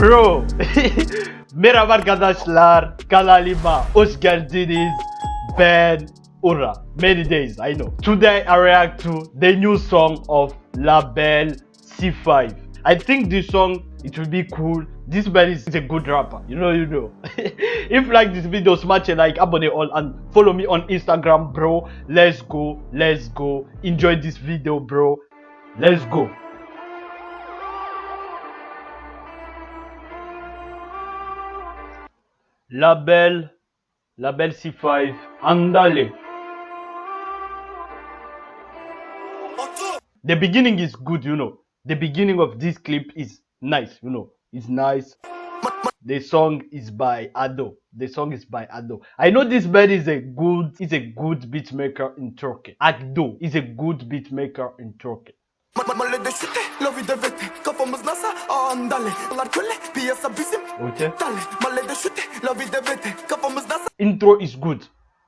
Bro. Merhaba arkadaşlar. Kanalıma hoş geldiniz. Ben Ura. Many days, I know. Today I react to the new song of Lvbel C5. I think this song it will be cool. This man is a good rapper. You know, you know. if you like this video, smash a like, abone all, and follow me on Instagram, bro. Let's go, let's go. Enjoy this video, bro. Let's go. Lvbel, Lvbel C5, andale. The beginning is good, you know. The beginning of this clip is nice, you know. It's nice. The song is by Ado. The song is by Ado. I know this man is a good is a good beat maker in Turkey. Ado is a good beat maker in Turkey. Mahallede şüte, lovi devete Kafamız NASA, andale Onlar köle, piyasa bizim Okay. Dale, mahallede şüte, lovi devete Kafamız NASA, Intro is good.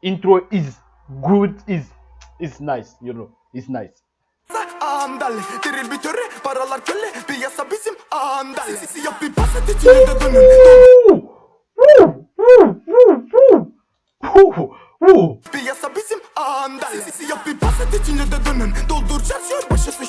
Intro is good is is nice, you know. It's nice. andale Diril bir töre, paralar köle Piyasa bizim, andale Sisi yap bir paset içine de dönün! Piyasa bizim, andale Sisi yap bir paset içine de dönün Doldur çarşıyor, başlasın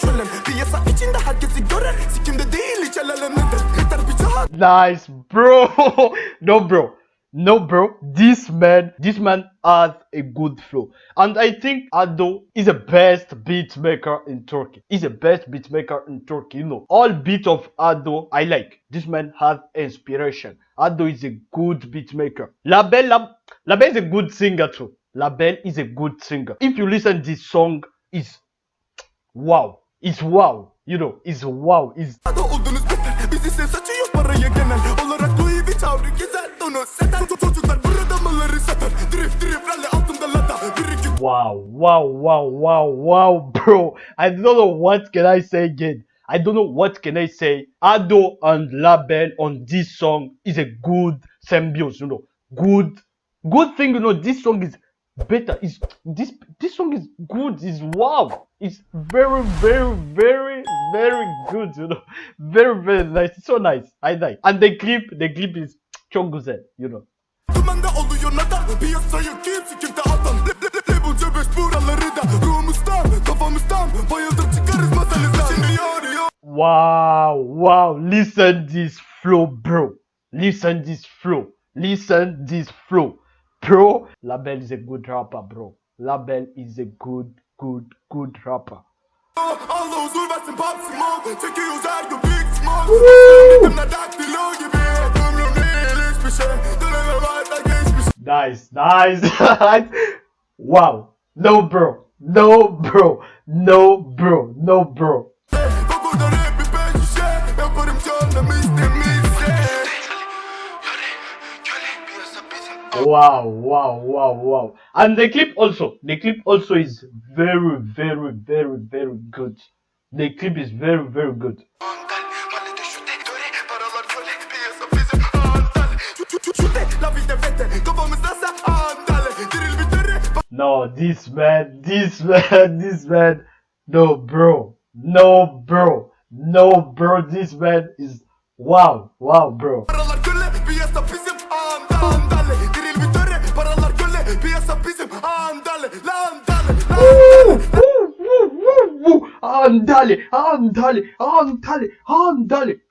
Nice, bro. no, bro. No, bro. This man, this man has a good flow, and I think Ado is the best beat maker in Turkey. He's the best beat maker in Turkey. You know, all beat of Ado I like. This man has inspiration. Ado is a good beat maker. Lvbel, Lab, Lvbel is a good singer too. Lvbel is a good singer. If you listen this song, is wow. It's wow. You know, it's wow. It's Bizi genel Olarak Louis gezer Donu seter Çocuklar burada maları satar Drift drift rally altında Bir iki Wow, wow, wow, wow, wow, bro. I don't know what can I say again. I don't know what can I say. Ado and Lvbel on this song is a good symbiosis, you know. Good, good thing, you know. This song is better. Is this this song is good? Is wow. It's very, very, very, very good, you know. Very, very nice. It's so nice. I like. And the clip, the clip is güzel, you know. Wow, wow, listen this flow, bro. Listen this flow. Listen this flow bro. Lvbel is a good rapper, bro. Lvbel is a good, good, good rapper. nice, nice. nice. wow. No, bro. No, bro. No, bro. No, bro. Wow, wow, wow, wow. And the clip also, the clip also is very, very, very, very good. The clip is very, very good. No, this man, this man, this man. No, bro. No, bro. No, bro. This man is wow, wow, bro. Andale, andale, andale, andale.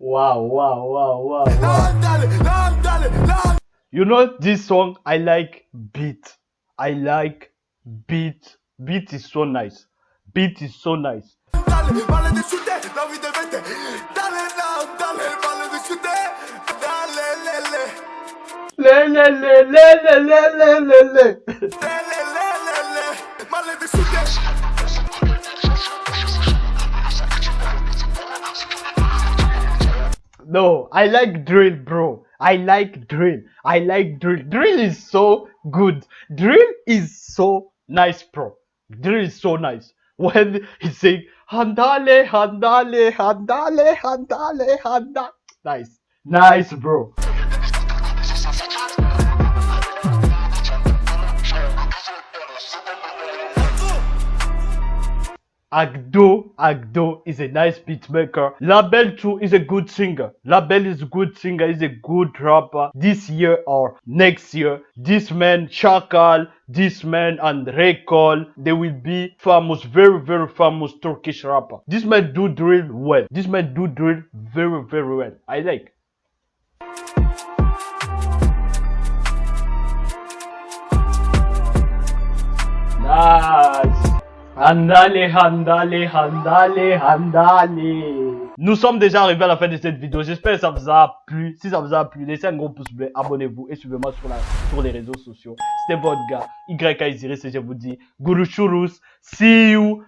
Wow, wow, wow, wow, wow. You know this song? I like beat. I like beat. Beat is so nice. Beat is so nice. le, le, le, le, le, le. No, I like drill, bro. I like drill. I like drill. Drill is so good. Drill is so nice, bro. Drill is so nice. When he's saying Handale, Handale, Handale, Handale, Handale. Nice. Nice, bro. Ado, Ado is a nice beat maker. Lvbel too is a good singer. Lvbel is a good singer, is a good rapper. This year or next year, this man Chakal, this man and Rekol, they will be famous, very very famous Turkish rapper. This man do drill well. This man do drill very very well. I like. Handale, handale, handale, handale. Nous sommes déjà arrivés à la fin de cette vidéo. J'espère que ça vous a plu. Si ça vous a plu, laissez un gros pouce bleu, abonnez-vous et suivez-moi sur, les réseaux sociaux. C'était votre gars, YK Isiris et je vous dis, Guru Churus. See you.